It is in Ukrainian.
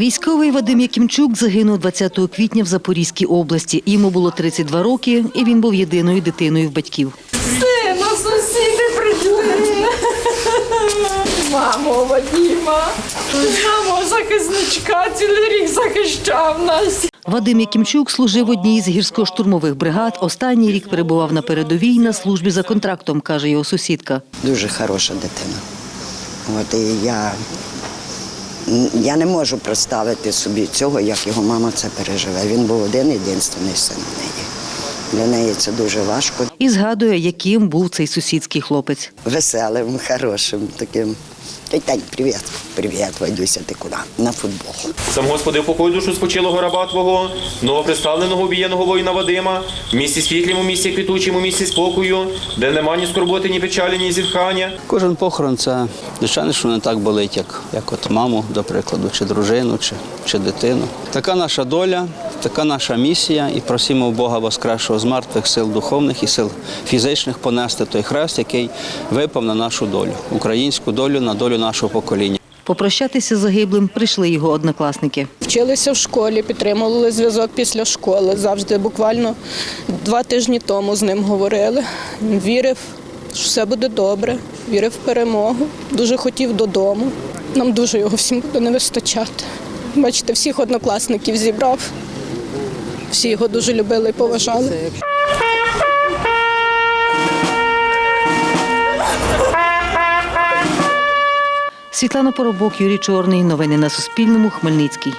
Військовий Вадим Якимчук загинув 20 квітня в Запорізькій області. Йому було 32 роки, і він був єдиною дитиною в батьків. Сина, сусіди прийшли. Мамо, Вадіма, мамо, захисничка, цілий рік захищав нас. Вадим Якимчук служив в одній з гірсько-штурмових бригад. Останній рік перебував на передовій на службі за контрактом, каже його сусідка. Дуже хороша дитина. От і я, я не можу представити собі цього, як його мама це переживе. Він був один єдиний син у неї. Для неї це дуже важко. І згадує, яким був цей сусідський хлопець. Веселим, хорошим таким. Тань, привіт. Привіт, Вадюся, ти куди? На футбол. Сам Господи, упокой душу спочилого раба Твого, новоприставленого обієного воїна Вадима, в місті світлім, у місті квітучим, у місті спокою, де нема ні скорботи, ні печалі, ні зітхання. Кожен похорон це звичайно, що не так болить, як, як от маму, до прикладу, чи дружину, чи, чи дитину. Така наша доля, така наша місія, і просимо у Бога Воскресшого з мертвих сил духовних і сил фізичних понести той хрест, який випав на нашу долю, українську долю, на долю нашого покоління. Попрощатися з загиблим прийшли його однокласники. Вчилися в школі, підтримували зв'язок після школи. Завжди буквально два тижні тому з ним говорили. Вірив, що все буде добре, вірив в перемогу. Дуже хотів додому. Нам дуже його всім буде не вистачати. Бачите, всіх однокласників зібрав. Всі його дуже любили і поважали. Світлана Поробок, Юрій Чорний. Новини на Суспільному. Хмельницький.